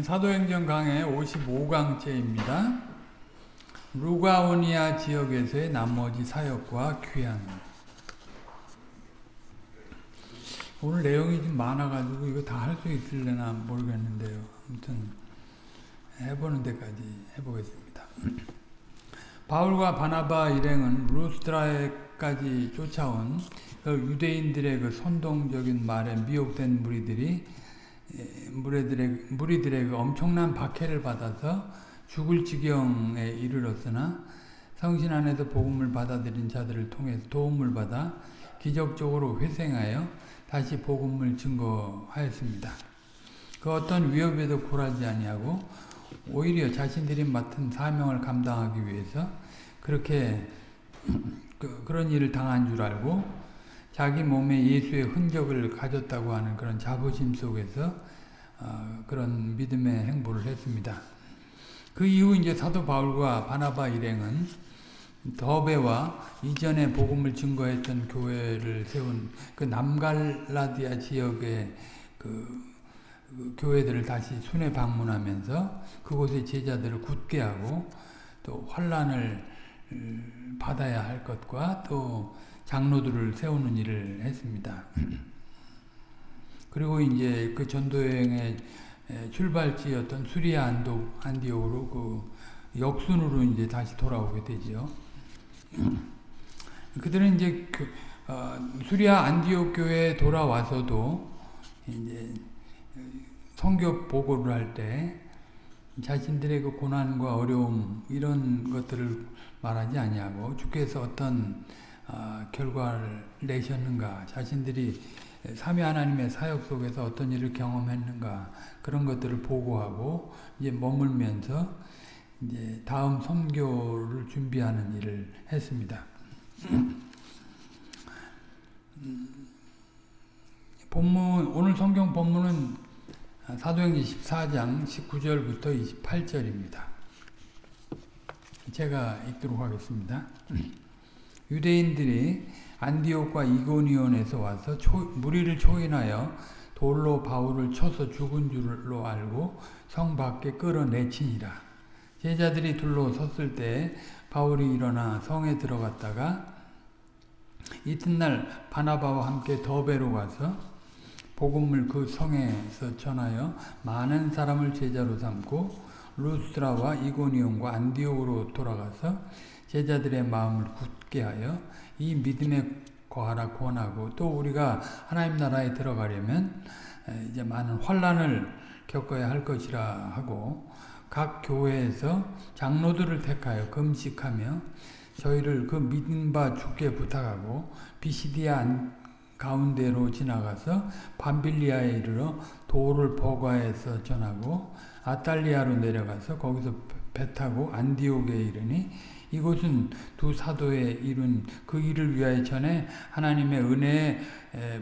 사도행전 강의 55강째입니다. 루가오니아 지역에서의 나머지 사역과 귀한 오늘 내용이 좀 많아가지고 이거 다 할 수 있을려나 모르겠는데요. 아무튼 해보는 데까지 해보겠습니다. 바울과 바나바 일행은 루스트라에까지 쫓아온 그 유대인들의 그 선동적인 말에 미혹된 무리들이 무리들의, 무리들의 그 엄청난 박해를 받아서 죽을 지경에 이르렀으나 성신 안에서 복음을 받아들인 자들을 통해서 도움을 받아 기적적으로 회생하여 다시 복음을 증거하였습니다. 그 어떤 위협에도 굴하지 아니하고 오히려 자신들이 맡은 사명을 감당하기 위해서 그렇게 그, 그런 일을 당한 줄 알고 자기 몸에 예수의 흔적을 가졌다고 하는 그런 자부심 속에서 어, 그런 믿음의 행보를 했습니다. 그 이후 이제 사도 바울과 바나바 일행은 더베와 이전에 복음을 증거했던 교회를 세운 그 남갈라디아 지역의 그, 그 교회들을 다시 순회 방문하면서 그곳의 제자들을 굳게 하고 또 환란을 음, 받아야 할 것과 또 장로들을 세우는 일을 했습니다. 그리고 이제 그 전도여행의 출발지였던 수리아 안도, 안디옥으로 그 역순으로 이제 다시 돌아오게 되죠. 그들은 이제 그, 어, 수리아 안디옥 교회에 돌아와서도 이제 성교 보고를 할 때 자신들의 그 고난과 어려움 이런 것들을 말하지 아니하고 주께서 어떤 어, 결과를 내셨는가 자신들이 삼위 하나님의 사역 속에서 어떤 일을 경험했는가 그런 것들을 보고하고 이제 머물면서 이제 다음 선교를 준비하는 일을 했습니다. 본문 오늘 성경 본문은 사도행전 14장 19절부터 28절입니다. 제가 읽도록 하겠습니다. 유대인들이 안디옥과 이고니온에서 와서 초, 무리를 초인하여 돌로 바울을 쳐서 죽은 줄로 알고 성 밖에 끌어내치니라. 제자들이 둘로 섰을 때 바울이 일어나 성에 들어갔다가 이튿날 바나바와 함께 더베로 가서 복음을 그 성에서 전하여 많은 사람을 제자로 삼고 루스트라와 이고니온과 안디옥으로 돌아가서 제자들의 마음을 굳 게 하여 이 믿음에 거하라 권하고 또 우리가 하나님 나라에 들어가려면 이제 많은 환란을 겪어야 할 것이라 하고 각 교회에서 장로들을 택하여 금식하며 저희를 그 믿음 바 주께 부탁하고 비시디아 가운데로 지나가서 밤빌리아에 이르러 도를 버가에서 전하고 아탈리아로 내려가서 거기서 배 타고 안디옥에 이르니 이곳은 두 사도의 이룬 그 일을 위하여 전에 하나님의 은혜에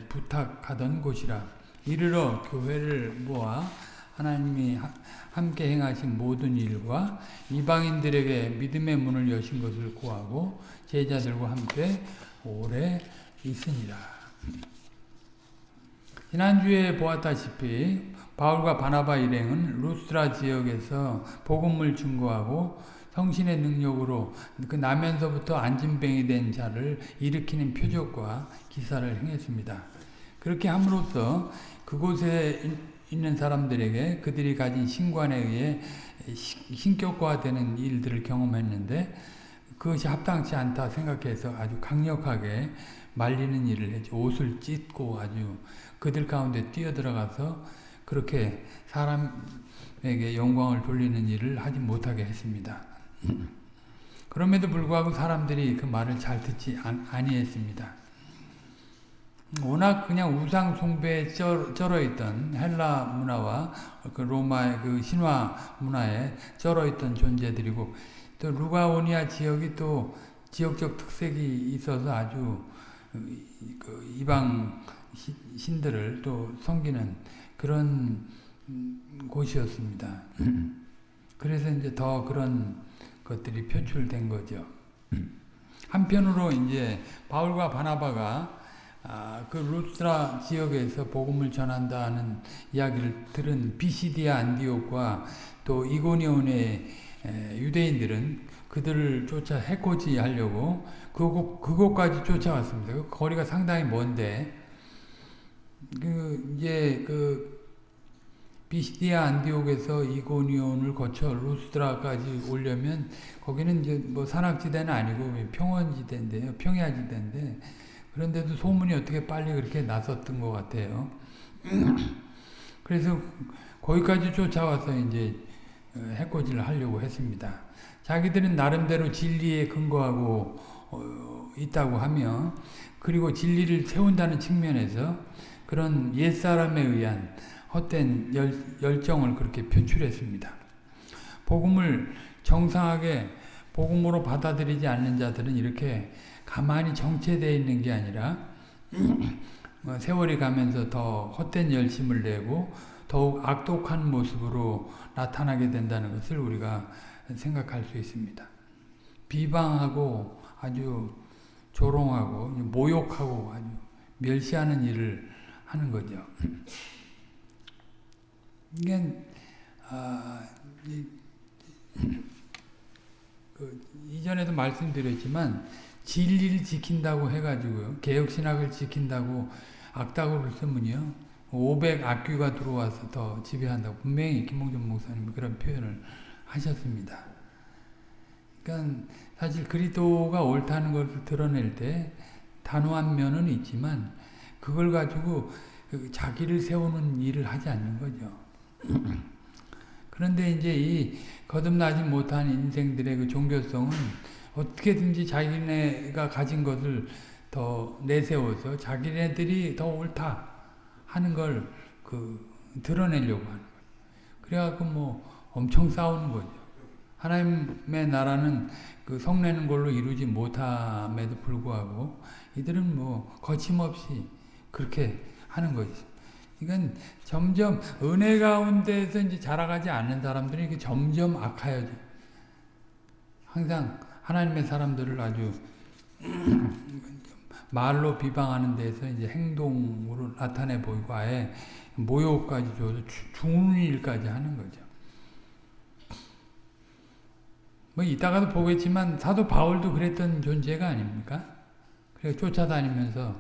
부탁하던 곳이라 이르러 교회를 모아 하나님이 함께 행하신 모든 일과 이방인들에게 믿음의 문을 여신 것을 구하고 제자들과 함께 오래 있으니라. 지난주에 보았다시피 바울과 바나바 일행은 루스트라 지역에서 복음을 증거하고 성신의 능력으로 그 나면서부터 안진병이 된 자를 일으키는 표적과 기사를 행했습니다. 그렇게 함으로써 그곳에 있는 사람들에게 그들이 가진 신관에 의해 신격화되는 일들을 경험했는데 그것이 합당치 않다 생각해서 아주 강력하게 말리는 일을 했죠. 옷을 찢고 아주 그들 가운데 뛰어들어가서 그렇게 사람에게 영광을 돌리는 일을 하지 못하게 했습니다. 그럼에도 불구하고 사람들이 그 말을 잘 듣지 아니했습니다. 워낙 그냥 우상 숭배에 쩔어 있던 헬라 문화와 그 로마의 그 신화 문화에 쩔어 있던 존재들이고 또 루가오니아 지역이 또 지역적 특색이 있어서 아주 그 이방 신들을 또 섬기는 그런 곳이었습니다. 그래서 이제 더 그런 것들이 표출된 거죠. 한편으로 이제 바울과 바나바가 아, 그 루스트라 지역에서 복음을 전한다는 이야기를 들은 비시디아 안디옥과 또 이고니온의 유대인들은 그들을 쫓아 해코지 하려고 그곳, 그곳까지 쫓아왔습니다. 그 거리가 상당히 먼데 그 이제 그 비시디아 안디옥에서 이고니온을 거쳐 루스드라까지 오려면 거기는 이제 뭐 산악지대는 아니고 평원지대인데요. 평야지대인데 그런데도 소문이 어떻게 빨리 그렇게 났었던 것 같아요. 그래서 거기까지 쫓아와서 이제 해코지를 하려고 했습니다. 자기들은 나름대로 진리에 근거하고 어, 있다고 하며 그리고 진리를 세운다는 측면에서 그런 옛사람에 의한 헛된 열, 열정을 그렇게 표출했습니다. 복음을 정상하게 복음으로 받아들이지 않는 자들은 이렇게 가만히 정체되어 있는 게 아니라 뭐 세월이 가면서 더 헛된 열심을 내고 더욱 악독한 모습으로 나타나게 된다는 것을 우리가 생각할 수 있습니다. 비방하고 아주 조롱하고 모욕하고 아주 멸시하는 일을 하는 거죠. 이게 아, 이, 그 이전에도 말씀드렸지만 진리를 지킨다고 해가지고요. 개혁신학을 지킨다고 악다구를 쓰면요. 500 악귀가 들어와서 더 지배한다고 분명히 김홍준 목사님 그런 표현을 하셨습니다. 그러니까 사실 그리스도가 옳다는 것을 드러낼 때 단호한 면은 있지만 그걸 가지고 그 자기를 세우는 일을 하지 않는 거죠. 그런데 이제 이 거듭나지 못한 인생들의 그 종교성은 어떻게든지 자기네가 가진 것을 더 내세워서 자기네들이 더 옳다 하는 걸 그 드러내려고 하는 거죠. 그래갖고 뭐 엄청 싸우는 거죠. 하나님의 나라는 그 성내는 걸로 이루지 못함에도 불구하고 이들은 뭐 거침없이 그렇게 하는 거죠. 이건 점점 은혜 가운데서 이제 자라가지 않는 사람들이 이게 점점 악하여져. 항상 하나님의 사람들을 아주 말로 비방하는 데서 이제 행동으로 나타내 보이고 아예 모욕까지 줘서 죽는 일까지 하는 거죠. 뭐 이따가도 보겠지만 사도 바울도 그랬던 존재가 아닙니까? 그래 쫓아다니면서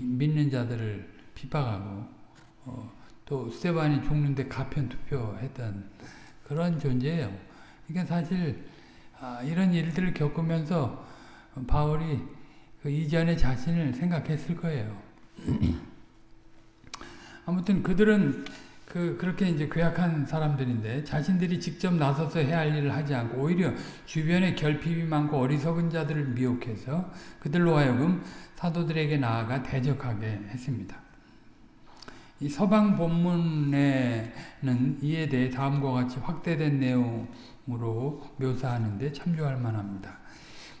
믿는 자들을 비박하고 어, 또 스테반이 죽는데 가편 투표했던 그런 존재예요. 이게 사실 아, 이런 일들을 겪으면서 바울이 그 이전의 자신을 생각했을 거예요. 아무튼 그들은 그 그렇게 이제 괴악한 사람들인데 자신들이 직접 나서서 해야 할 일을 하지 않고 오히려 주변에 결핍이 많고 어리석은 자들을 미혹해서 그들로 하여금 사도들에게 나아가 대적하게 했습니다. 이 서방 본문에는 이에 대해 다음과 같이 확대된 내용으로 묘사하는데 참조할 만합니다.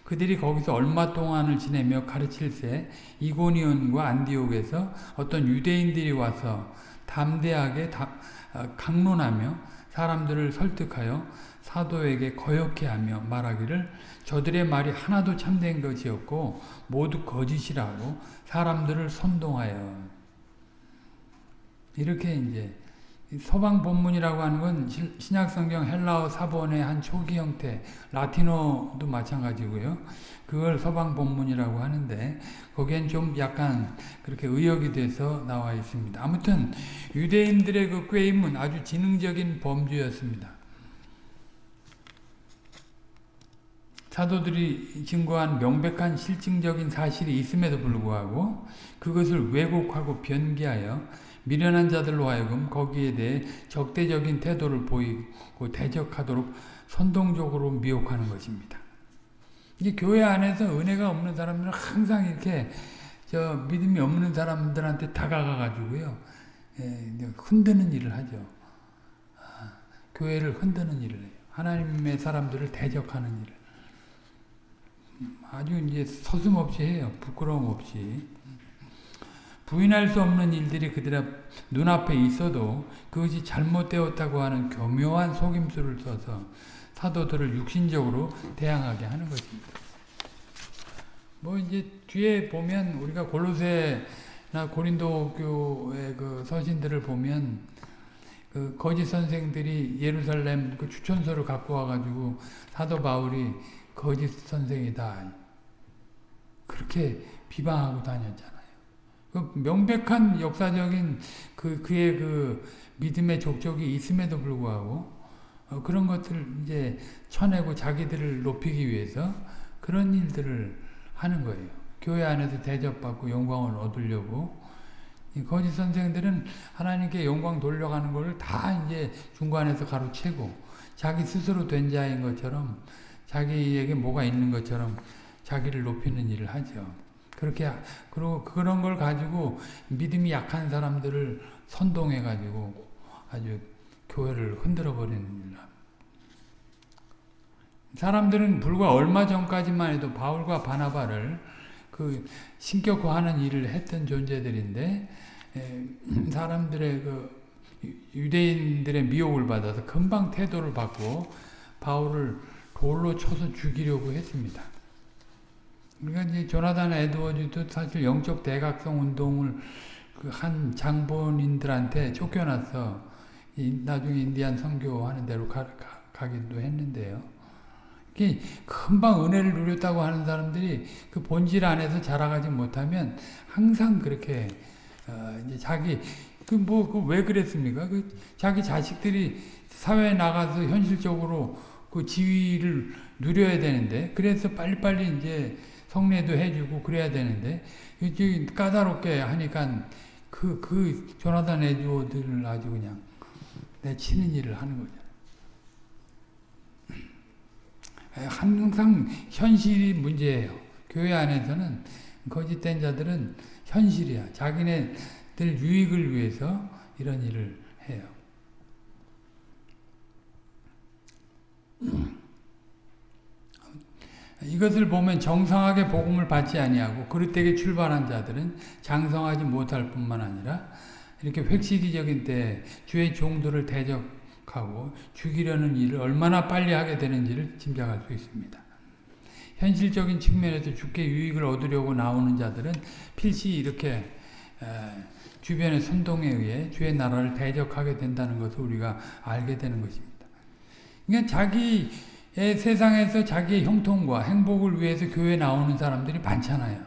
그들이 거기서 얼마 동안을 지내며 가르칠새 이고니온과 안디옥에서 어떤 유대인들이 와서 담대하게 어, 강론하며 사람들을 설득하여 사도에게 거역해 하며 말하기를 저들의 말이 하나도 참된 것이었고 모두 거짓이라고 사람들을 선동하여 이렇게 이제 서방 본문이라고 하는 건 신약성경 헬라어 사본의 한 초기 형태, 라틴어도 마찬가지고요. 그걸 서방 본문이라고 하는데 거기엔 좀 약간 그렇게 의역이 돼서 나와 있습니다. 아무튼 유대인들의 그 꾀임은 아주 지능적인 범주였습니다. 사도들이 증거한 명백한 실증적인 사실이 있음에도 불구하고 그것을 왜곡하고 변기하여 미련한 자들로 하여금 거기에 대해 적대적인 태도를 보이고 대적하도록 선동적으로 미혹하는 것입니다. 이게 교회 안에서 은혜가 없는 사람들은 항상 이렇게 저 믿음이 없는 사람들한테 다가가 가지고요. 예, 흔드는 일을 하죠. 아, 교회를 흔드는 일을 해요. 하나님의 사람들을 대적하는 일을. 아주 이제 서슴없이 해요. 부끄러움 없이. 부인할 수 없는 일들이 그들 앞, 눈앞에 있어도 그것이 잘못되었다고 하는 교묘한 속임수를 써서 사도들을 육신적으로 대항하게 하는 것입니다. 뭐 이제 뒤에 보면 우리가 골로새나 고린도 교의 그 서신들을 보면 그 거짓 선생들이 예루살렘 그 추천서를 갖고 와가지고 사도 바울이 거짓 선생이다 그렇게 비방하고 다녔잖아요. 그 명백한 역사적인 그 그의 그 믿음의 족적이 있음에도 불구하고 어, 그런 것들 이제 쳐내고 자기들을 높이기 위해서 그런 일들을 하는 거예요. 교회 안에서 대접받고 영광을 얻으려고 거짓 선생들은 하나님께 영광 돌려가는 것을 다 이제 중간에서 가로채고 자기 스스로 된 자인 것처럼 자기에게 뭐가 있는 것처럼 자기를 높이는 일을 하죠. 그렇게 그리고 그런 걸 가지고 믿음이 약한 사람들을 선동해 가지고 아주 교회를 흔들어 버리는 일을 사람들은 불과 얼마 전까지만 해도 바울과 바나바를 그 신격화하는 일을 했던 존재들인데 에, 사람들의 그 유대인들의 미혹을 받아서 금방 태도를 받고 바울을 돌로 쳐서 죽이려고 했습니다. 그러니까 이제 조나단 에드워즈도 사실 영적 대각성 운동을 그 한 장본인들한테 쫓겨나서 나중에 인디안 선교하는 대로 가, 가, 가기도 했는데요. 금방 은혜를 누렸다고 하는 사람들이 그 본질 안에서 자라가지 못하면 항상 그렇게 어 이제 자기 그 뭐 그 왜 그랬습니까? 그 자기 자식들이 사회에 나가서 현실적으로 그 지위를 누려야 되는데 그래서 빨리빨리 이제 성례도 해주고 그래야 되는데 까다롭게 하니까 그, 그 조나단 에듀워드를 아주 그냥 내치는 일을 하는 거죠. 항상 현실이 문제예요. 교회 안에서는 거짓된 자들은 현실이야. 자기네들 유익을 위해서 이런 일을 해요. 이것을 보면 정상하게 복음을 받지 아니하고 그릇되게 출발한 자들은 장성하지 못할 뿐만 아니라 이렇게 획시기적인 때 주의 종들을 대적하고 죽이려는 일을 얼마나 빨리 하게 되는지를 짐작할 수 있습니다. 현실적인 측면에서 죽게 유익을 얻으려고 나오는 자들은 필시 이렇게 주변의 선동에 의해 주의 나라를 대적하게 된다는 것을 우리가 알게 되는 것입니다. 그러니까 자기 세상에서 자기의 형통과 행복을 위해서 교회 나오는 사람들이 많잖아요.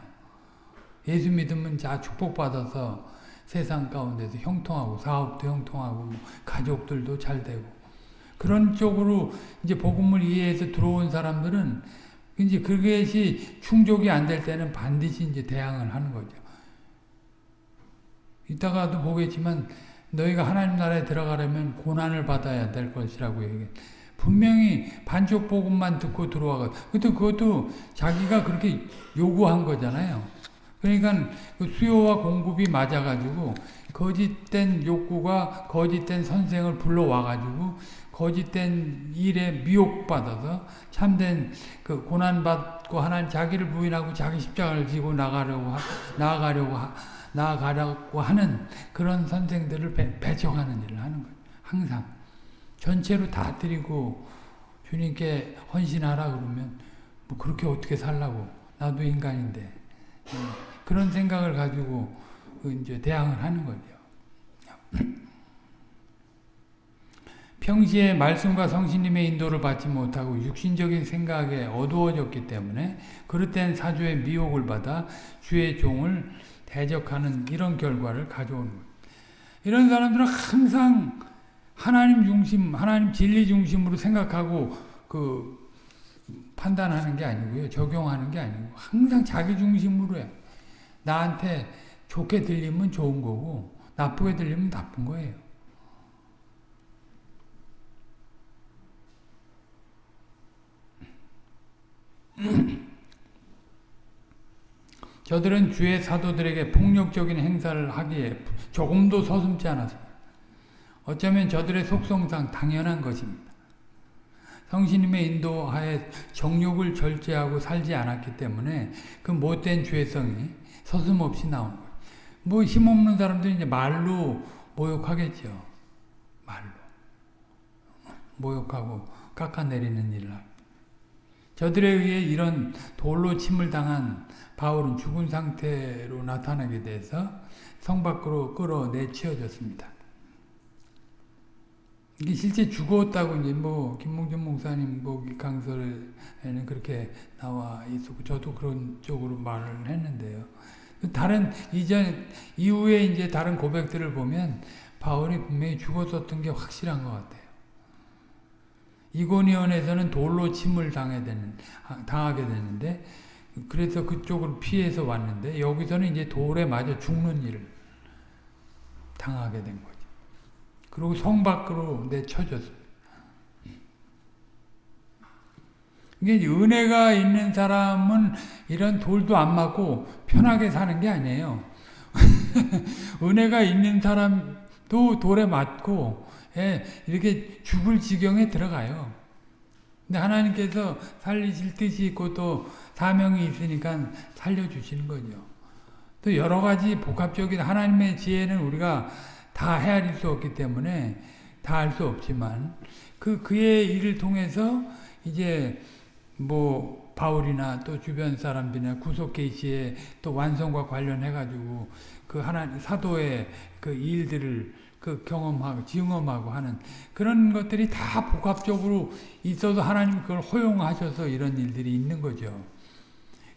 예수 믿으면 자 축복받아서 세상 가운데서 형통하고 사업도 형통하고 뭐 가족들도 잘 되고 그런 쪽으로 이제 복음을 이해해서 들어온 사람들은 이제 그것이 충족이 안 될 때는 반드시 이제 대항을 하는 거죠. 이따가도 보겠지만 너희가 하나님 나라에 들어가려면 고난을 받아야 될 것이라고 얘기해. 분명히 반쪽 복음만 듣고 들어와가. 그것도 그것도 자기가 그렇게 요구한 거잖아요. 그러니까 그 수요와 공급이 맞아가지고 거짓된 욕구가 거짓된 선생을 불러와가지고 거짓된 일에 미혹받아서 참된 그 고난받고 하나님 자기를 부인하고 자기 십자가를 지고 나가려고 나아가려고 나아가려고 하는 그런 선생들을 배, 배척하는 일을 하는 거예요. 항상 전체로 다 드리고 주님께 헌신하라 그러면 뭐 그렇게 어떻게 살라고 나도 인간인데 네. 그런 생각을 가지고 이제 대항을 하는 거죠. 평시에 말씀과 성신님의 인도를 받지 못하고 육신적인 생각에 어두워졌기 때문에 그릇된 사주의 미혹을 받아 주의 종을 대적하는 이런 결과를 가져오는 거예요. 이런 사람들은 항상 하나님 중심, 하나님 진리 중심으로 생각하고 그 판단하는 게 아니고요. 적용하는 게 아니고 항상 자기 중심으로 해. 나한테 좋게 들리면 좋은 거고 나쁘게 들리면 나쁜 거예요. 저들은 주의 사도들에게 폭력적인 행사를 하기에 조금도 서슴지 않았습니다. 어쩌면 저들의 속성상 당연한 것입니다. 성신님의 인도하에 정욕을 절제하고 살지 않았기 때문에 그 못된 죄성이 서슴없이 나오는 거예요. 뭐 힘없는 사람들이 이제 말로 모욕하겠죠. 말로. 모욕하고 깎아내리는 일을 저들에 의해 이런 돌로 침을 당한 바울은 죽은 상태로 나타나게 돼서 성 밖으로 끌어내치워졌습니다. 이게 실제 죽었다고 이제 뭐 김몽준 목사님 뭐 강설에는 그렇게 나와 있었고 저도 그런 쪽으로 말을 했는데요. 다른 이전 이후에 이제 다른 고백들을 보면 바울이 분명히 죽었었던 게 확실한 것 같아요. 이고니온에서는 돌로 침을 당하게 되는 당하게 되는데 그래서 그쪽을 피해서 왔는데 여기서는 이제 돌에 맞아 죽는 일을 당하게 된 거죠. 그리고 성 밖으로 내쳐졌어요. 이게 은혜가 있는 사람은 이런 돌도 안 맞고 편하게 사는 게 아니에요. 은혜가 있는 사람도 돌에 맞고 예, 이렇게 죽을 지경에 들어가요. 근데 하나님께서 살리실 뜻이 있고 또 사명이 있으니까 살려주시는 거죠. 또 여러 가지 복합적인 하나님의 지혜는 우리가 다 헤아릴 수 없기 때문에 다 알 수 없지만 그 그의 일을 통해서 이제 뭐 바울이나 또 주변 사람들이나 구속 계시의 또 완성과 관련해 가지고 그 하나님 사도의 그 일들을 그 경험하고 증험하고 하는 그런 것들이 다 복합적으로 있어도 하나님 그걸 허용하셔서 이런 일들이 있는 거죠.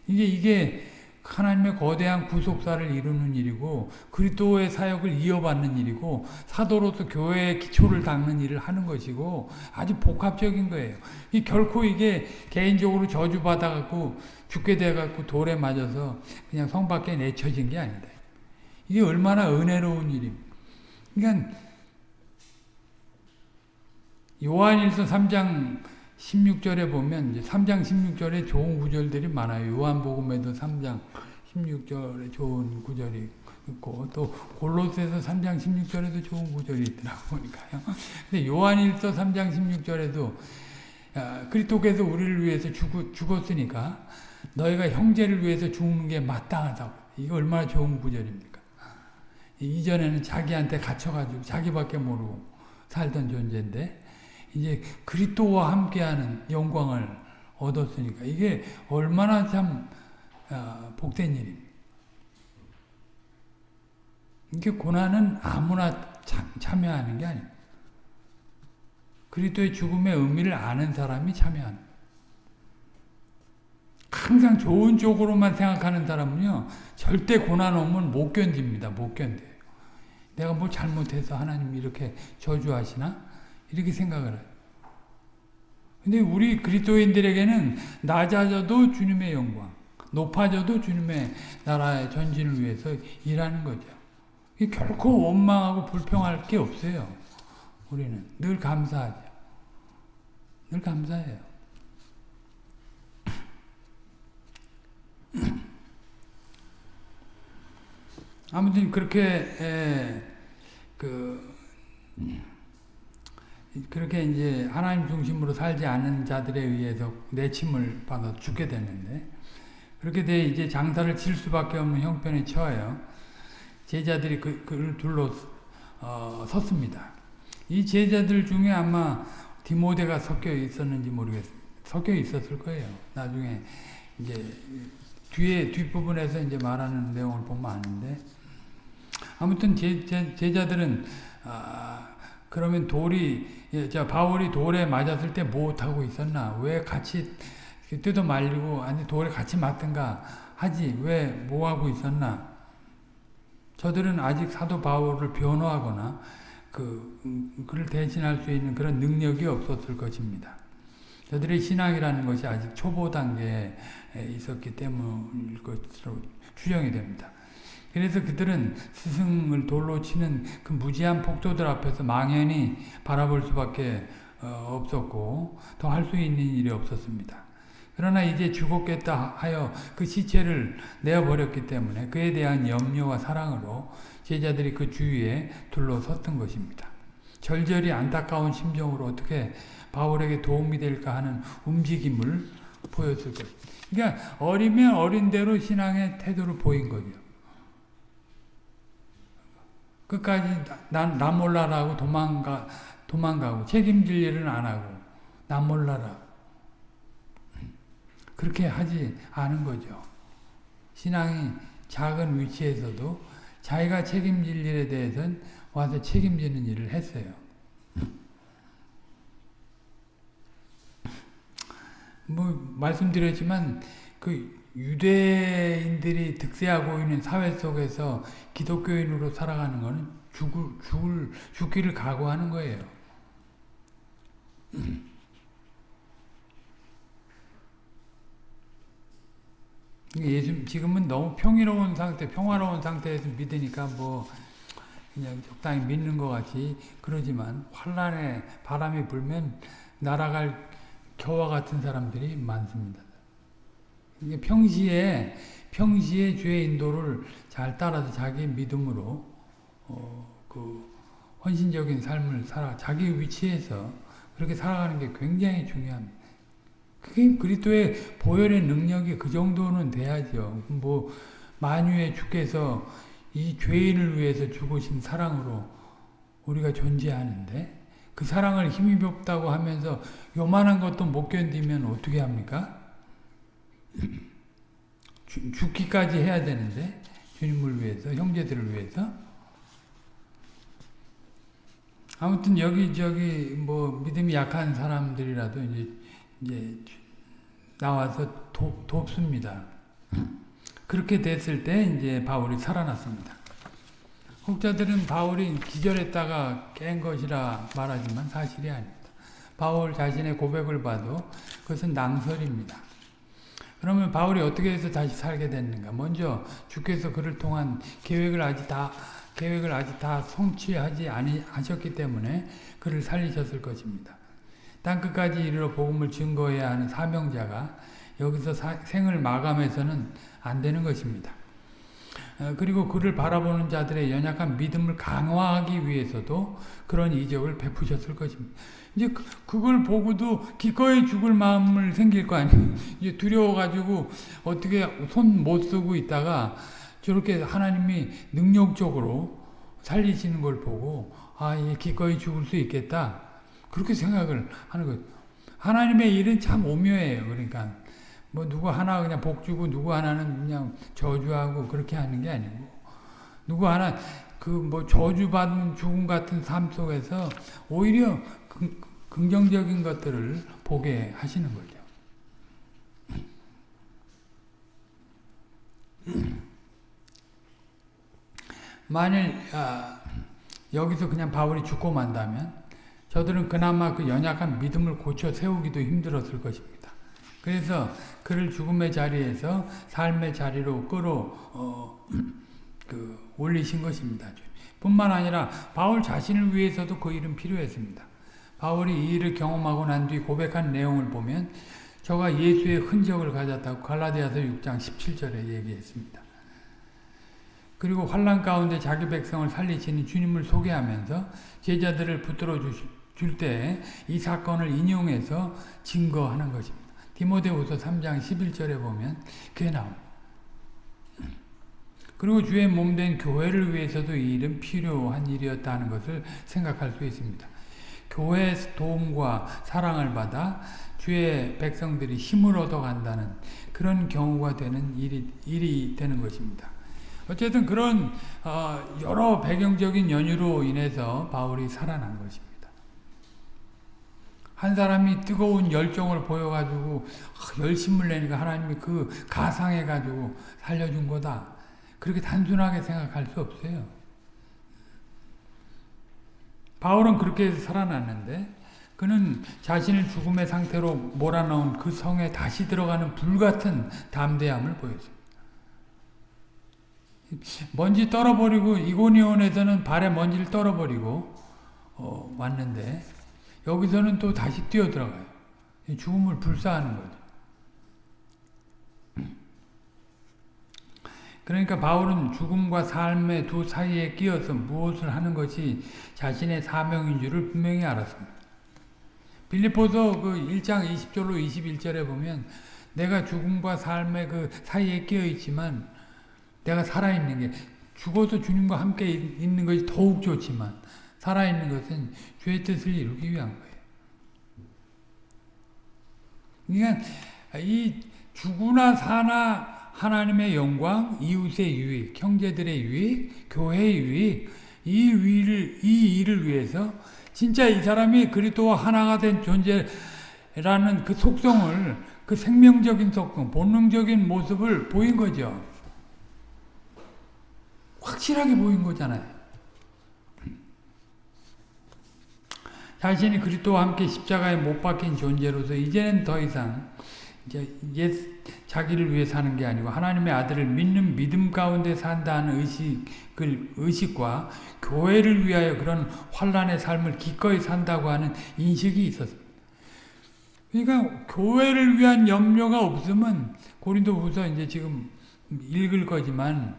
이게 이게 하나님의 거대한 구속사를 이루는 일이고 그리스도의 사역을 이어받는 일이고 사도로서 교회의 기초를 닦는 일을 하는 것이고 아주 복합적인 거예요. 이 결코 이게 개인적으로 저주받아 갖고 죽게 돼 갖고 돌에 맞아서 그냥 성 밖에 내쳐진 게 아니다. 이게 얼마나 은혜로운 일입니까? 그러니까 요한일서 3장 16절에 보면 이제 3장 16절에 좋은 구절들이 많아요. 요한복음에도 3장 16절에 좋은 구절이 있고 또 골로새서 3장 16절에도 좋은 구절이 있더라고 보니까요. 근데 요한일서 3장 16절에도 그리스도께서 우리를 위해서 죽, 죽었으니까 너희가 형제를 위해서 죽는 게 마땅하다고. 이게 얼마나 좋은 구절입니까? 이전에는 자기한테 갇혀가지고 자기밖에 모르고 살던 존재인데 이제 그리스도와 함께하는 영광을 얻었으니까 이게 얼마나 참 어, 복된 일입니다. 이게 고난은 아무나 참, 여하는 게 아닙니다. 그리스도의 죽음의 의미를 아는 사람이 참여하는 항상 좋은 쪽으로만 생각하는 사람은요 절대 고난 오면 못 견딥니다. 못 견뎌요. 내가 뭘 잘못해서 하나님 이렇게 저주하시나? 이렇게 생각을 해요. 근데 우리 그리스도인들에게는 낮아져도 주님의 영광, 높아져도 주님의 나라의 전진을 위해서 일하는 거죠. 결코 원망하고 불평할 게 없어요. 우리는 늘 감사하죠. 늘 감사해요. 아무튼 그렇게 에, 그 그렇게 이제 하나님 중심으로 살지 않는 자들에 의해서 내침을 받아 죽게 되는데 그렇게 돼 이제 장사를 칠 수밖에 없는 형편에 처해요. 제자들이 그, 그를 둘러 어, 섰습니다. 이 제자들 중에 아마 디모데가 섞여 있었는지 모르겠습니다. 섞여 있었을 거예요. 나중에 이제 뒤에 뒷부분에서 이제 말하는 내용을 보면 아는데 아무튼 제, 제, 제자들은 아, 그러면 돌이 예, 자 바울이 돌에 맞았을 때 못하고 있었나? 왜 같이 뜯어 말리고 아니 돌에 같이 맞든가 하지 왜 뭐하고 있었나? 저들은 아직 사도 바울을 변호하거나 그 음, 그를 대신할 수 있는 그런 능력이 없었을 것입니다. 저들의 신앙이라는 것이 아직 초보 단계에 있었기 때문일 것으로 추정이 됩니다. 그래서 그들은 스승을 돌로 치는 그 무지한 폭도들 앞에서 망연히 바라볼 수밖에 어, 없었고 더 할 수 있는 일이 없었습니다. 그러나 이제 죽었겠다 하여 그 시체를 내어버렸기 때문에 그에 대한 염려와 사랑으로 제자들이 그 주위에 둘러섰던 것입니다. 절절히 안타까운 심정으로 어떻게 바울에게 도움이 될까 하는 움직임을 보였을 것. 그러니까 어리면 어린 대로 신앙의 태도를 보인 거죠. 끝까지 난, 나 몰라라고 도망가, 도망가고 책임질 일은 안 하고 나 몰라라. 그렇게 하지 않은 거죠. 신앙이 작은 위치에서도 자기가 책임질 일에 대해서는 와서 책임지는 일을 했어요. 뭐 말씀드렸지만 그 유대인들이 득세하고 있는 사회 속에서 기독교인으로 살아가는 것은 죽을 죽을 죽기를 각오하는 거예요. 예수 지금은 너무 평화로운 상태, 평화로운 상태에서 믿으니까 뭐 그냥 적당히 믿는 것 같이 그러지만 환란의 바람이 불면 날아갈 겨와 같은 사람들이 많습니다. 평시에 평시에 주의 인도를 잘 따라서 자기 믿음으로 어, 그 헌신적인 삶을 살아 자기 위치에서 그렇게 살아가는 게 굉장히 중요합니다. 그게 그리스도의 보혈의 능력이 그 정도는 돼야죠. 뭐 만유의 주께서 이 죄인을 위해서 죽으신 사랑으로 우리가 존재하는데 그 사랑을 힘입었다고 하면서 요만한 것도 못 견디면 어떻게 합니까? 죽기까지 해야 되는데 주님을 위해서 형제들을 위해서 아무튼 여기 저기 뭐 믿음이 약한 사람들이라도 이제 이제 나와서 도, 돕습니다. 그렇게 됐을 때 이제 바울이 살아났습니다. 혹자들은 바울이 기절했다가 깬 것이라 말하지만 사실이 아닙니다. 바울 자신의 고백을 봐도 그것은 낭설입니다. 그러면 바울이 어떻게 해서 다시 살게 됐는가? 먼저 주께서 그를 통한 계획을 아직 다 계획을 아직 다 성취하지 아니하셨기 때문에 그를 살리셨을 것입니다. 땅 끝까지 이르러 복음을 증거해야 하는 사명자가 여기서 사, 생을 마감해서는 안 되는 것입니다. 어, 그리고 그를 바라보는 자들의 연약한 믿음을 강화하기 위해서도 그런 이적을 베푸셨을 것입니다. 이제 그, 걸 보고도 기꺼이 죽을 마음을 생길 거 아니에요. 이제 두려워가지고 어떻게 손 못 쓰고 있다가 저렇게 하나님이 능력적으로 살리시는 걸 보고 아, 이 기꺼이 죽을 수 있겠다. 그렇게 생각을 하는 거예요. 하나님의 일은 참 오묘해요. 그러니까 뭐 누구 하나 그냥 복 주고 누구 하나는 그냥 저주하고 그렇게 하는 게 아니고 누구 하나 그 뭐 저주받는 죽음 같은 삶 속에서 오히려 긍, 긍정적인 것들을 보게 하시는 거죠. 만일 아, 여기서 그냥 바울이 죽고 만다면 저들은 그나마 그 연약한 믿음을 고쳐 세우기도 힘들었을 것입니다. 그래서 그를 죽음의 자리에서 삶의 자리로 끌어 어, 그 올리신 것입니다. 뿐만 아니라 바울 자신을 위해서도 그 일은 필요했습니다. 바울이 이 일을 경험하고 난 뒤 고백한 내용을 보면 저가 예수의 흔적을 가졌다고 갈라디아서 6장 17절에 얘기했습니다. 그리고 환란 가운데 자기 백성을 살리시는 주님을 소개하면서 제자들을 붙들어 줄 때 이 사건을 인용해서 증거하는 것입니다. 디모데후서 3장 11절에 보면 그게 나옵니다. 그리고 주의 몸 된 교회를 위해서도 이 일은 필요한 일이었다는 것을 생각할 수 있습니다. 교회의 도움과 사랑을 받아 주의 백성들이 힘을 얻어간다는 그런 경우가 되는 일이, 일이 되는 것입니다. 어쨌든 그런 어, 여러 배경적인 연유로 인해서 바울이 살아난 것입니다. 한 사람이 뜨거운 열정을 보여가지고 열심을 내니까 하나님이 그 가상해가지고 살려준 거다. 그렇게 단순하게 생각할 수 없어요. 바울은 그렇게 해서 살아났는데 그는 자신을 죽음의 상태로 몰아넣은 그 성에 다시 들어가는 불같은 담대함을 보였습니다. 먼지 떨어버리고 이고니온에서는 발에 먼지를 떨어버리고 어, 왔는데 여기서는 또 다시 뛰어들어가요. 죽음을 불사하는 거죠. 그러니까 바울은 죽음과 삶의 두 사이에 끼어서 무엇을 하는 것이 자신의 사명인 줄을 분명히 알았습니다. 빌리포서 그 1장 20절로 21절에 보면 내가 죽음과 삶의 그 사이에 끼어 있지만 내가 살아있는 게 죽어서 주님과 함께 있는 것이 더욱 좋지만 살아있는 것은 주의 뜻을 이루기 위한 거예요. 그러니까 이 죽으나 사나 하나님의 영광, 이웃의 유익, 형제들의 유익, 교회의 유익, 이 일을, 이 일을 위해서 진짜 이 사람이 그리스도와 하나가 된 존재라는 그 속성을 그 생명적인 속성, 본능적인 모습을 보인 거죠. 확실하게 보인 거잖아요. 자신이 그리스도와 함께 십자가에 못 박힌 존재로서 이제는 더 이상 이제 옛 자기를 위해 사는 게 아니고 하나님의 아들을 믿는 믿음 가운데 산다는 의식을 의식과 교회를 위하여 그런 환란의 삶을 기꺼이 산다고 하는 인식이 있었습니다. 그러니까 교회를 위한 염려가 없으면 고린도후서 이제 지금 읽을 거지만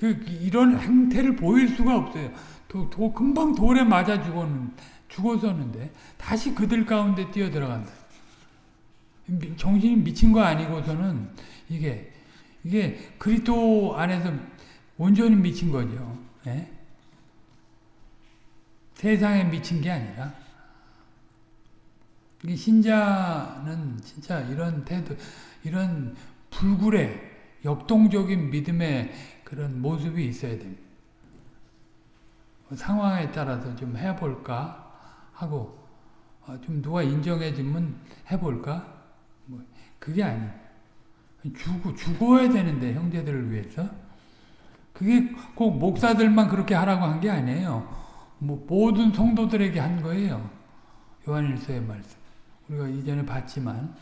그 이런 행태를 보일 수가 없어요. 도, 도 금방 돌에 맞아 죽었는 죽었었는데 다시 그들 가운데 뛰어 들어간다. 정신이 미친 거 아니고서는 이게 이게 그리스도 안에서 온전히 미친 거죠. 예? 세상에 미친 게 아니라 신자는 진짜 이런 태도, 이런 불굴의 역동적인 믿음의 그런 모습이 있어야 됩니다. 상황에 따라서 좀 해볼까? 하고 어, 좀 누가 인정해주면 해볼까? 뭐 그게 아니. 죽어 죽어야 되는데 형제들을 위해서 그게 꼭 목사들만 그렇게 하라고 한 게 아니에요. 뭐 모든 성도들에게 한 거예요. 요한일서의 말씀. 우리가 이전에 봤지만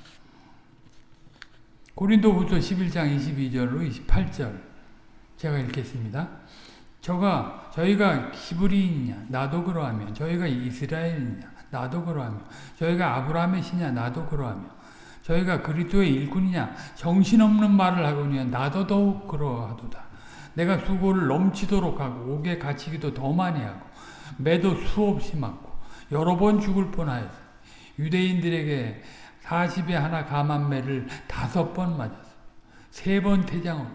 고린도후서 11장 22절로 28절 제가 읽겠습니다. 저가 저희가 히브리인이냐 나도 그러하며 저희가 이스라엘이냐 나도 그러하며 저희가 아브라함의 시냐 나도 그러하며 저희가 그리스도의 일꾼이냐 정신없는 말을 하거니와 나도 더욱 그러하도다 내가 수고를 넘치도록 하고 옥에 갇히기도 더 많이 하고 매도 수없이 맞고 여러 번 죽을 뻔하였어 유대인들에게 40에 하나 감한 매를 다섯 번 맞았어 세 번 태장으로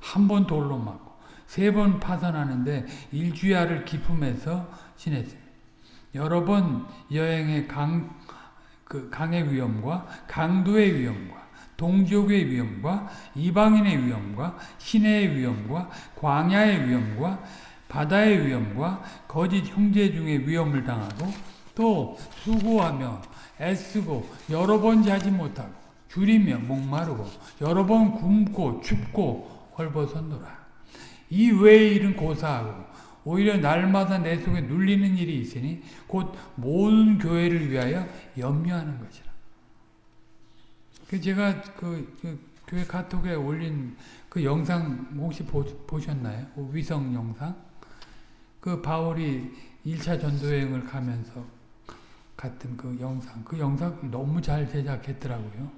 한 번 돌로 맞고 세 번 파산하는데 일주야를 기품해서 지냈습니다. 여러 번 여행의 강, 그 강의 위험과 강도의 위험과 동족의 위험과 이방인의 위험과 시내의 위험과 광야의 위험과 바다의 위험과 거짓 형제 중의 위험을 당하고 또 수고하며 애쓰고 여러 번 자지 못하고 줄이며 목마르고 여러 번 굶고 춥고 헐벗었노라. 이 외의 일은 고사하고 오히려 날마다 내 속에 눌리는 일이 있으니 곧 모든 교회를 위하여 염려하는 것이라. 그 제가 그, 그 교회 카톡에 올린 그 영상 혹시 보, 보셨나요? 그 위성 영상? 그 바울이 1차 전도여행을 가면서 같은 그 영상. 그 영상 너무 잘 제작했더라고요.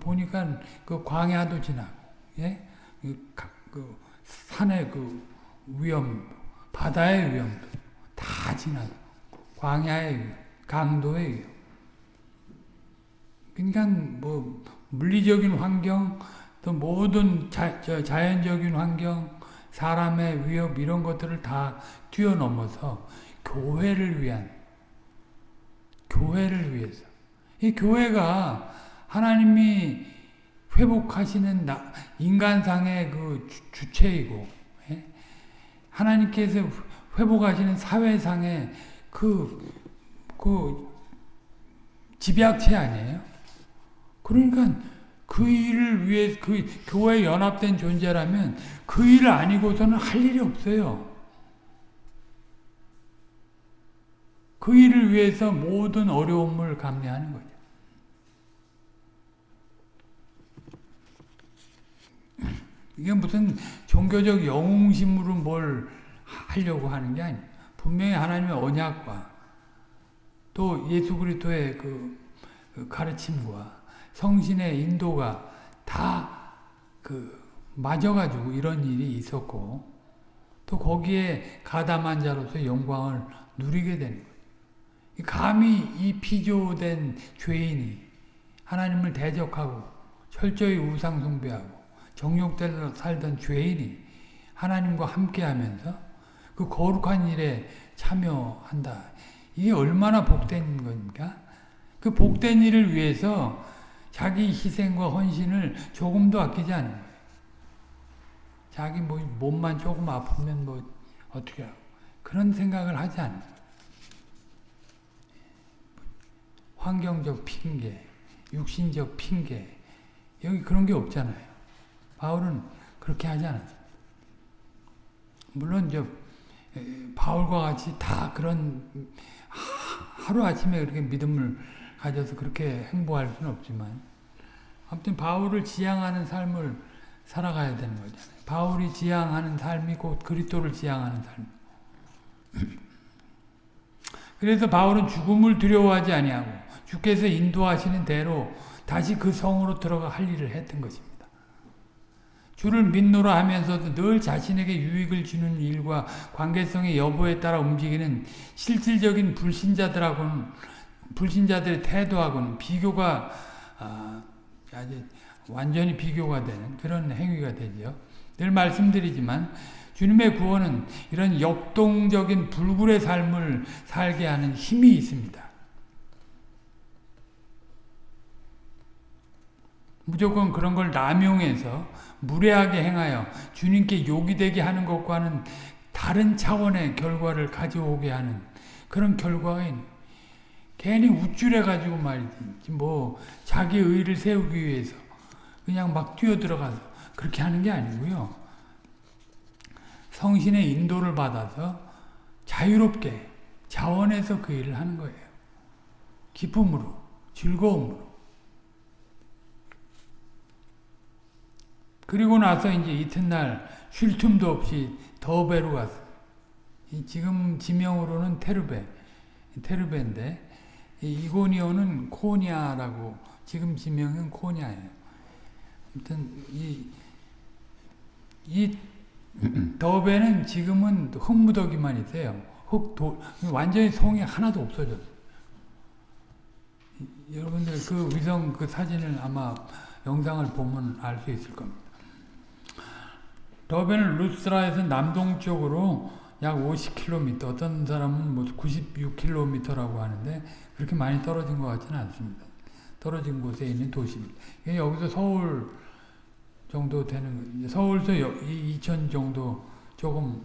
보니까 그 광야도 지나고, 예? 그, 그 산의 그 위험, 바다의 위험도 다 지나고 광야의 위험, 강도의 위험. 그러니까 뭐 물리적인 환경, 또 모든 자, 자연적인 환경, 사람의 위협 이런 것들을 다 뛰어넘어서 교회를 위한 교회를 위해서 이 교회가 하나님이 회복하시는 나, 인간상의 그 주, 체이고 예? 하나님께서 회복하시는 사회상의 그, 그 집약체 아니에요? 그러니까 그 일을 위해 그 교회에 연합된 존재라면 그 일을 아니고서는 할 일이 없어요. 그 일을 위해서 모든 어려움을 감내하는 거죠. 이게 무슨 종교적 영웅심으로 뭘 하려고 하는 게 아니에요. 분명히 하나님의 언약과 또 예수 그리스도의 그, 그 가르침과 성신의 인도가 다 그 맞아가지고 이런 일이 있었고 또 거기에 가담한 자로서 영광을 누리게 되는 거예요. 감히 이 피조된 죄인이 하나님을 대적하고 철저히 우상 숭배하고 정욕대로 살던 죄인이 하나님과 함께하면서 그 거룩한 일에 참여한다. 이게 얼마나 복된 겁니까? 그 복된 일을 위해서 자기 희생과 헌신을 조금도 아끼지 않은. 자기 뭐 몸만 조금 아프면 뭐 어떻게 하고 그런 생각을 하지 않는. 환경적 핑계, 육신적 핑계 여기 그런 게 없잖아요. 바울은 그렇게 하지 않았어요. 물론 저 바울과 같이 다 그런 하루 아침에 그렇게 믿음을 가져서 그렇게 행보할 수는 없지만 아무튼 바울을 지향하는 삶을 살아가야 되는 거잖아요. 바울이 지향하는 삶이 곧 그리스도를 지향하는 삶. 그래서 바울은 죽음을 두려워하지 아니하고 주께서 인도하시는 대로 다시 그 성으로 들어가 할 일을 했던 것입니다. 주를 믿노라 하면서도 늘 자신에게 유익을 주는 일과 관계성의 여부에 따라 움직이는 실질적인 불신자들하고는 불신자들의 태도하고는 비교가 아, 아주 완전히 비교가 되는 그런 행위가 되죠. 늘 말씀드리지만 주님의 구원은 이런 역동적인 불굴의 삶을 살게 하는 힘이 있습니다. 무조건 그런 걸 남용해서 무례하게 행하여 주님께 욕이 되게 하는 것과는 다른 차원의 결과를 가져오게 하는 그런 있는 괜히 우쭐해 가지고 말이지 뭐 자기 의를 세우기 위해서 그냥 막 뛰어들어가서 그렇게 하는 게 아니고요. 성신의 인도를 받아서 자유롭게 자원해서 그 일을 하는 거예요. 기쁨으로 즐거움으로 그리고 나서 이제 이튿날 쉴 틈도 없이 더베로 갔어요. 지금 지명으로는 테르베, 테르베인데 이고니오는 코니아라고 지금 지명은 코니아예요. 아무튼 이, 이 더베는 지금은 흙무더기만 있어요. 흙, 도, 완전히 송이 하나도 없어졌어요. 여러분들 그 위성 그 사진을 아마 영상을 보면 알 수 있을 겁니다. 더베는 루스라에서 남동쪽으로 약 50km, 어떤 사람은 뭐 96km라고 하는데 그렇게 많이 떨어진 것 같지는 않습니다. 떨어진 곳에 있는 도시입니다. 여기서 서울 정도 되는 서울서 이천 정도 조금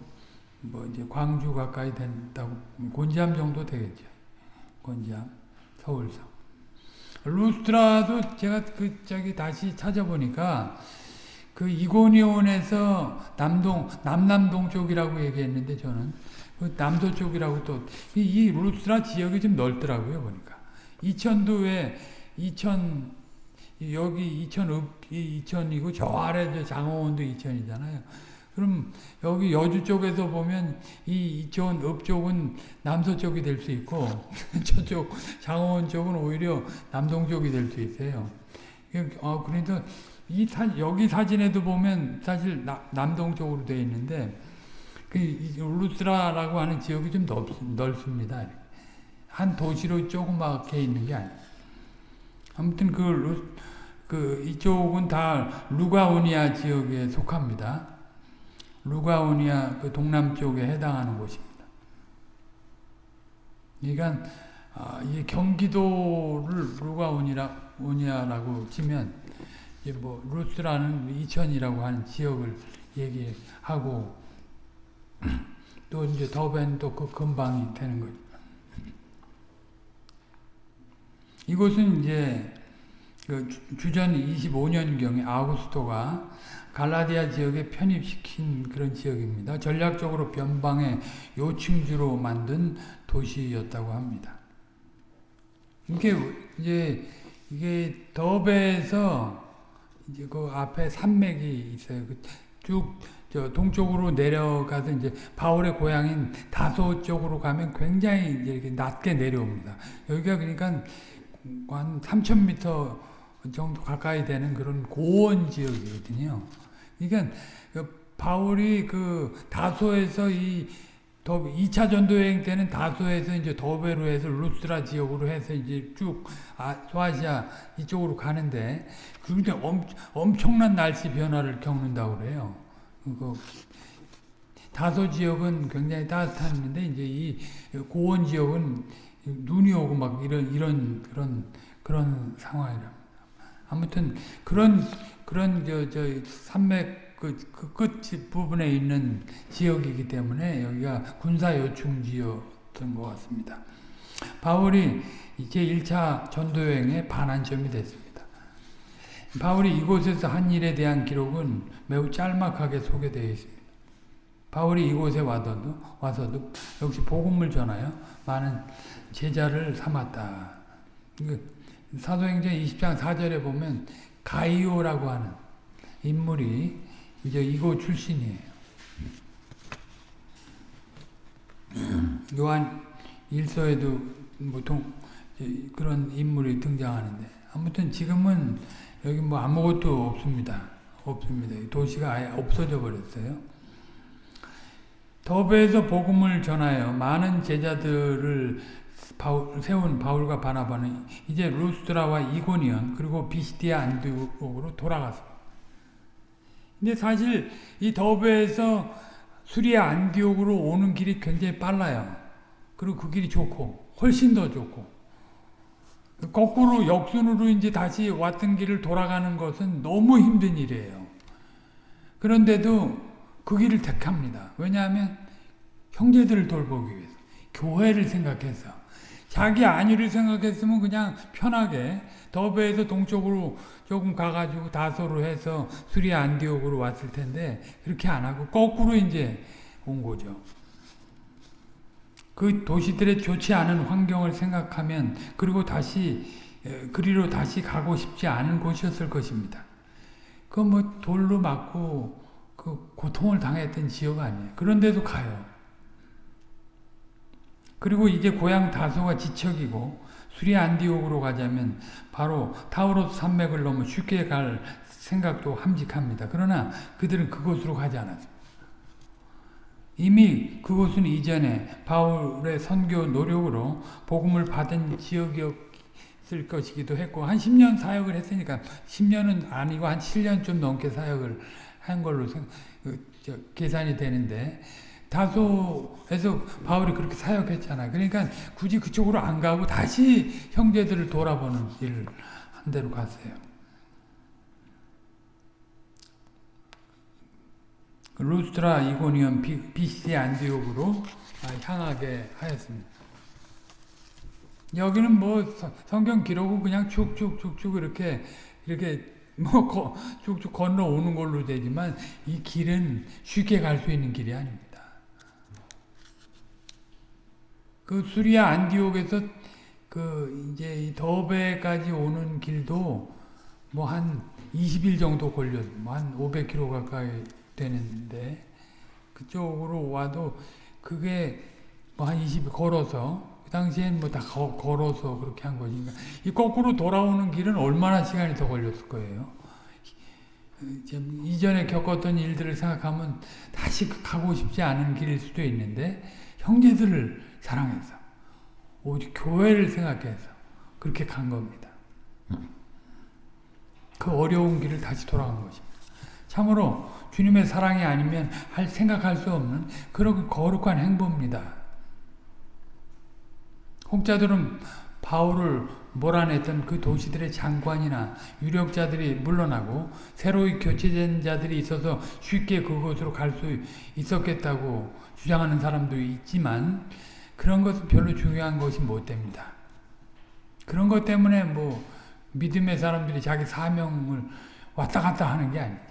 뭐 이제 광주 가까이 된다고 곤지암 정도 되겠죠. 곤지암, 서울서. 루스트라도 제가 그 저기 다시 찾아보니까 그 이고니온에서 남동 남남동 쪽이라고 얘기했는데 저는 그 남도 쪽이라고 또 이 이 루스라 지역이 좀 넓더라고요 보니까 이천도에 이천 여기 이천 이천이고 저 아래 저 장호원도 이천이잖아요. 그럼 여기 여주 쪽에서 보면 이 이천 읍 쪽은 남서 쪽이 될 수 있고 저쪽 장호원 쪽은 오히려 남동 쪽이 될 수 있어요. 어, 그래서 이 사, 여기 사진에도 보면 사실 나, 남동쪽으로 되어 있는데 그 루스라라고 하는 지역이 좀 넓, 넓습니다. 한 도시로 조그맣게 있는 게 아니에요. 아무튼 그, 루, 그 이쪽은 다 루가오니아 지역에 속합니다. 루가오니아 그 동남쪽에 해당하는 곳입니다. 그러니까 아, 이 경기도를 루가오니아라고 치면 뭐 루스라는 이천이라고 하는 지역을 얘기하고 또 이제 더벤 또 그 근방이 되는 거죠. 이곳은 이제 그 주전 25년경에 아우구스토가 갈라디아 지역에 편입시킨 그런 지역입니다. 전략적으로 변방의 요충지로 만든 도시였다고 합니다. 이게 이제 이게 더베에서 이제 그 앞에 산맥이 있어요. 그 쭉저 동쪽으로 내려가서 이제 바울의 고향인 다소 쪽으로 가면 굉장히 이제 이렇게 낮게 내려옵니다. 여기가 그러니까 한 3,000m 정도 가까이 되는 그런 고원 지역이거든요. 그러니까 그 바울이 그 다소에서 이 2차 전도 여행 때는 다소에서 이제 더베로에서 루스라 지역으로 해서 이제 쭉 아, 소아시아 이쪽으로 가는데 그런데 엄, 엄청난 날씨 변화를 겪는다고 그래요. 그 다소 지역은 굉장히 따뜻한데 이제 이 고원 지역은 눈이 오고 막 이런 이런 그런 그런 상황이랍니다. 아무튼 그런 그런 저 저 산맥 그, 그끝 부분에 있는 지역이기 때문에 여기가 군사 요충 지였던 것 같습니다. 바울이 이제 1차 전도 여행의 반환점이 됐습니다. 바울이 이곳에서 한 일에 대한 기록은 매우 짤막하게 소개되어 있습니다. 바울이 이곳에 와서도, 와서도 역시 복음을 전하여 많은 제자를 삼았다. 사도행전 20장 4절에 보면 가이오라고 하는 인물이 이제 이곳 출신이에요. 요한 일서에도 보통 그런 인물이 등장하는데 아무튼 지금은 여기 뭐 아무것도 없습니다. 없습니다. 도시가 아예 없어져 버렸어요. 더베에서 복음을 전하여 많은 제자들을 바울, 세운 바울과 바나바는 이제 루스드라와 이고니언 그리고 비시디아 안디옥으로 돌아갔습니다. 근데 사실 이 더베에서 수리아 안디옥으로 오는 길이 굉장히 빨라요. 그리고 그 길이 좋고 훨씬 더 좋고 거꾸로 역순으로 이제 다시 왔던 길을 돌아가는 것은 너무 힘든 일이에요. 그런데도 그 길을 택합니다. 왜냐하면 형제들을 돌보기 위해서 교회를 생각해서 자기 안위를 생각했으면 그냥 편하게 더베에서 동쪽으로 조금 가가지고 다소로 해서 수리 안디옥으로 왔을 텐데 그렇게 안 하고 거꾸로 이제 온 거죠. 그 도시들의 좋지 않은 환경을 생각하면 그리고 다시 그리로 다시 가고 싶지 않은 곳이었을 것입니다. 그뭐 돌로 맞고 그 고통을 당했던 지역 아니에요. 그런데도 가요. 그리고 이제 고향 다소가 지척이고 수리 안디옥으로 가자면 바로 타우로스 산맥을 넘어 쉽게 갈 생각도 함직합니다. 그러나 그들은 그곳으로 가지 않았습니다. 이미 그곳은 이전에 바울의 선교 노력으로 복음을 받은 지역이었을 것이기도 했고 한 10년 사역을 했으니까 10년은 아니고 한 7년 좀 넘게 사역을 한 걸로 생, 그, 계산이 되는데 다소에서 바울이 그렇게 사역했잖아. 그러니까 굳이 그쪽으로 안 가고 다시 형제들을 돌아보는 일을 한 대로 갔어요. 그 루스트라 이고니언 BC 안디옥으로 향하게 하였습니다. 여기는 뭐 성경 기록은 그냥 쭉쭉쭉쭉 이렇게 이렇게 뭐 쭉쭉 건너오는 걸로 되지만 이 길은 쉽게 갈 수 있는 길이 아닙니다. 그 수리아 안디옥에서 그 이제 더베까지 오는 길도 뭐 한 20일 정도 걸려, 뭐한 500km 가까이 되는데 그쪽으로 와도 그게 뭐 한 20일 걸어서 그 당시엔 뭐 다 걸어서 그렇게 한 거니까 이 거꾸로 돌아오는 길은 얼마나 시간이 더 걸렸을 거예요. 이전에 겪었던 일들을 생각하면 다시 가고 싶지 않은 길일 수도 있는데 형제들을 사랑해서 오직 교회를 생각해서 그렇게 간 겁니다. 그 어려운 길을 다시 돌아간 것입니다. 참으로 주님의 사랑이 아니면 할 생각할 수 없는 그런 거룩한 행보입니다. 혹자들은 바울을 몰아냈던 그 도시들의 장관이나 유력자들이 물러나고 새로이 교체된 자들이 있어서 쉽게 그곳으로 갈 수 있었겠다고 주장하는 사람도 있지만 그런 것은 별로 중요한 것이 못 됩니다. 그런 것 때문에 뭐 믿음의 사람들이 자기 사명을 왔다 갔다 하는 게 아니에요.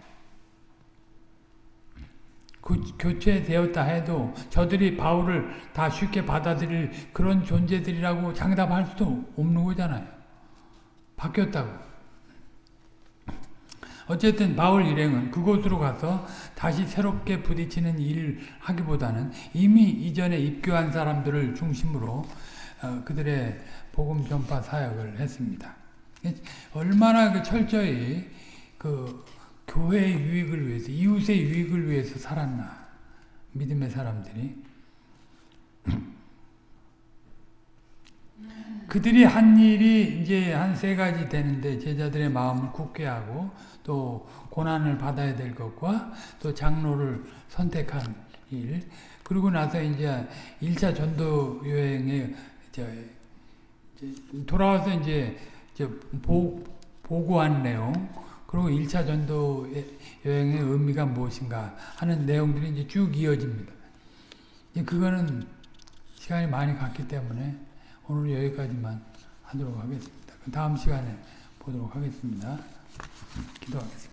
그 교체되었다 해도 저들이 바울을 다 쉽게 받아들일 그런 존재들이라고 장담할 수도 없는 거잖아요. 바뀌었다고. 어쨌든 바울 일행은 그곳으로 가서 다시 새롭게 부딪히는 일을 하기보다는 이미 이전에 입교한 사람들을 중심으로 어, 그들의 복음 전파 사역을 했습니다. 얼마나 그 철저히 그 교회의 유익을 위해서 이웃의 유익을 위해서 살았나 믿음의 사람들이 그들이 한 일이 이제 한 세 가지 되는데 제자들의 마음을 굳게 하고 또 고난을 받아야 될 것과 또 장로를 선택한 일 그리고 나서 이제 1차 전도 여행에 돌아와서 이제 복, 보고한 내용, 그리고 1차 전도 여행의 의미가 무엇인가 하는 내용들이 이제 쭉 이어집니다. 그거는 시간이 많이 갔기 때문에 오늘 여기까지만 하도록 하겠습니다. 그 다음 시간에 보도록 하겠습니다. Quito